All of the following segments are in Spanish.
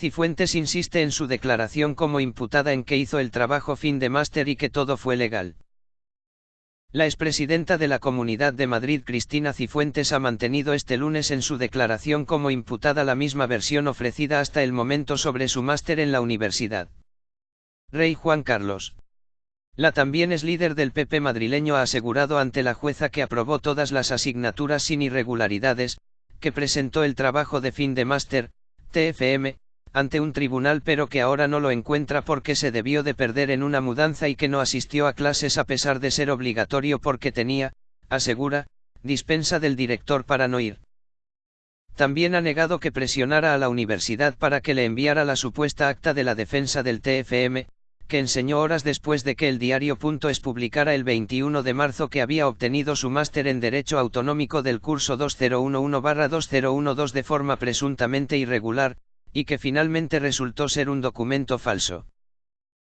Cifuentes insiste en su declaración como imputada en que hizo el trabajo fin de máster y que todo fue legal. La expresidenta de la Comunidad de Madrid Cristina Cifuentes ha mantenido este lunes en su declaración como imputada la misma versión ofrecida hasta el momento sobre su máster en la universidad. Rey Juan Carlos. La también es líder del PP madrileño ha asegurado ante la jueza que aprobó todas las asignaturas sin irregularidades, que presentó el trabajo de fin de máster, TFM, ante un tribunal pero que ahora no lo encuentra porque se debió de perder en una mudanza y que no asistió a clases a pesar de ser obligatorio porque tenía, asegura, dispensa del director para no ir. También ha negado que presionara a la universidad para que le enviara la supuesta acta de la defensa del TFM, que enseñó horas después de que el diario.es publicara el 21 de marzo que había obtenido su máster en Derecho Autonómico del curso 2011-2012 de forma presuntamente irregular, y que finalmente resultó ser un documento falso.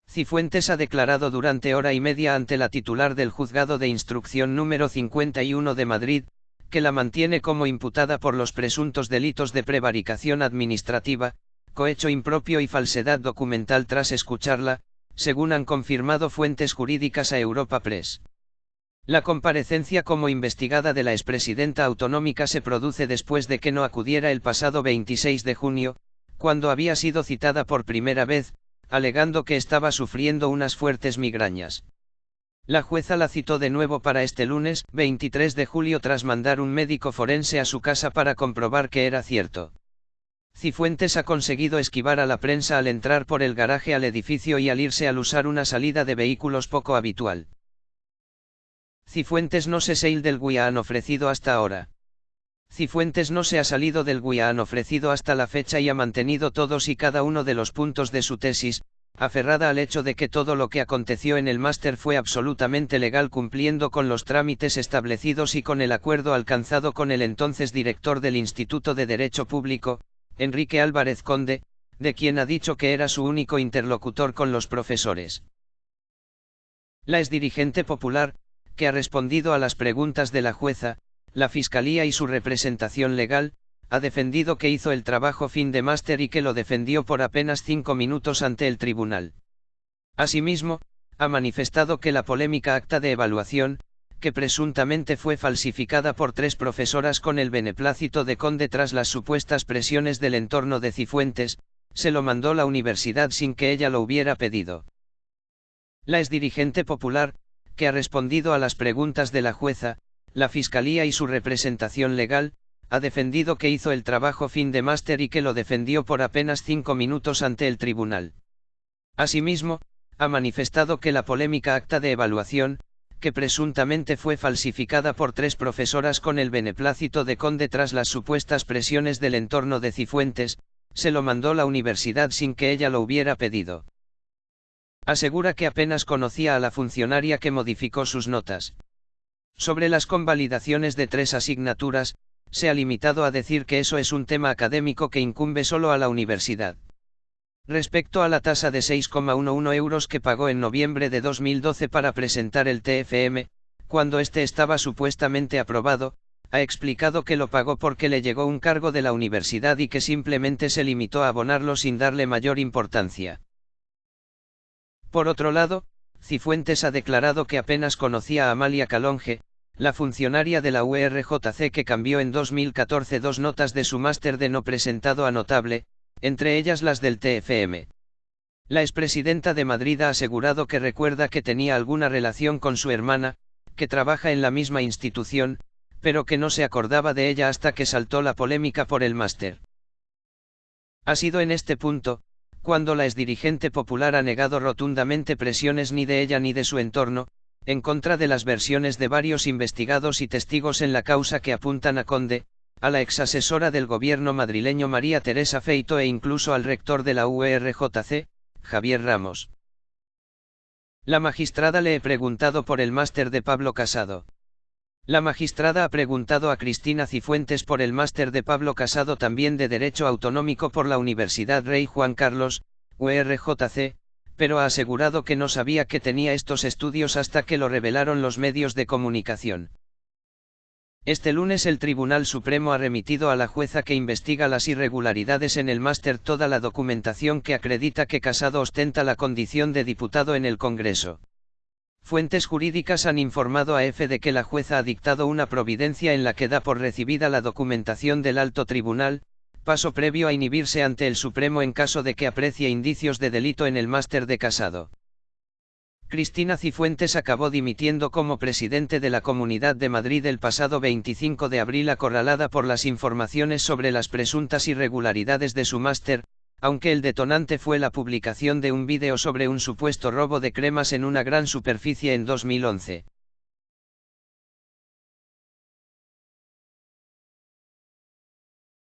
Cifuentes ha declarado durante hora y media ante la titular del juzgado de instrucción número 51 de Madrid, que la mantiene como imputada por los presuntos delitos de prevaricación administrativa, cohecho impropio y falsedad documental tras escucharla, según han confirmado fuentes jurídicas a Europa Press. La comparecencia como investigada de la expresidenta autonómica se produce después de que no acudiera el pasado 26 de junio, cuando había sido citada por primera vez, alegando que estaba sufriendo unas fuertes migrañas. La jueza la citó de nuevo para este lunes, 23 de julio, tras mandar un médico forense a su casa para comprobar que era cierto. Cifuentes ha conseguido esquivar a la prensa al entrar por el garaje al edificio y al irse al usar una salida de vehículos poco habitual. Cifuentes no se sail del Guia han ofrecido hasta ahora. Cifuentes no se ha salido del Guia han ofrecido hasta la fecha y ha mantenido todos y cada uno de los puntos de su tesis, aferrada al hecho de que todo lo que aconteció en el máster fue absolutamente legal cumpliendo con los trámites establecidos y con el acuerdo alcanzado con el entonces director del Instituto de Derecho Público, Enrique Álvarez Conde, de quien ha dicho que era su único interlocutor con los profesores. La exdirigente popular, que ha respondido a las preguntas de la jueza, la Fiscalía y su representación legal, ha defendido que hizo el trabajo fin de máster y que lo defendió por apenas cinco minutos ante el tribunal. Asimismo, ha manifestado que la polémica acta de evaluación, que presuntamente fue falsificada por tres profesoras con el beneplácito de Conde tras las supuestas presiones del entorno de Cifuentes, se lo mandó la universidad sin que ella lo hubiera pedido. La exdirigente popular, que ha respondido a las preguntas de la jueza, la fiscalía y su representación legal, ha defendido que hizo el trabajo fin de máster y que lo defendió por apenas cinco minutos ante el tribunal. Asimismo, ha manifestado que la polémica acta de evaluación, que presuntamente fue falsificada por tres profesoras con el beneplácito de Conde tras las supuestas presiones del entorno de Cifuentes, se lo mandó la universidad sin que ella lo hubiera pedido. Asegura que apenas conocía a la funcionaria que modificó sus notas. Sobre las convalidaciones de tres asignaturas, se ha limitado a decir que eso es un tema académico que incumbe solo a la universidad. Respecto a la tasa de 6,11 euros que pagó en noviembre de 2012 para presentar el TFM, cuando este estaba supuestamente aprobado, ha explicado que lo pagó porque le llegó un cargo de la universidad y que simplemente se limitó a abonarlo sin darle mayor importancia. Por otro lado, Cifuentes ha declarado que apenas conocía a Amalia Calonge, la funcionaria de la URJC que cambió en 2014 dos notas de su máster de no presentado a notable, entre ellas las del TFM. La expresidenta de Madrid ha asegurado que recuerda que tenía alguna relación con su hermana, que trabaja en la misma institución, pero que no se acordaba de ella hasta que saltó la polémica por el máster. Ha sido en este punto, cuando la exdirigente popular ha negado rotundamente presiones ni de ella ni de su entorno, en contra de las versiones de varios investigados y testigos en la causa que apuntan a Conde, a la exasesora del gobierno madrileño María Teresa Feito e incluso al rector de la URJC, Javier Ramos. La magistrada le he preguntado por el máster de Pablo Casado. La magistrada ha preguntado a Cristina Cifuentes por el máster de Pablo Casado también de Derecho Autonómico por la Universidad Rey Juan Carlos, URJC, pero ha asegurado que no sabía que tenía estos estudios hasta que lo revelaron los medios de comunicación. Este lunes el Tribunal Supremo ha remitido a la jueza que investiga las irregularidades en el máster toda la documentación que acredita que Casado ostenta la condición de diputado en el Congreso. Fuentes jurídicas han informado a EFE de que la jueza ha dictado una providencia en la que da por recibida la documentación del alto tribunal, paso previo a inhibirse ante el Supremo en caso de que aprecie indicios de delito en el máster de Casado. Cristina Cifuentes acabó dimitiendo como presidente de la Comunidad de Madrid el pasado 25 de abril acorralada por las informaciones sobre las presuntas irregularidades de su máster, aunque el detonante fue la publicación de un vídeo sobre un supuesto robo de cremas en una gran superficie en 2011.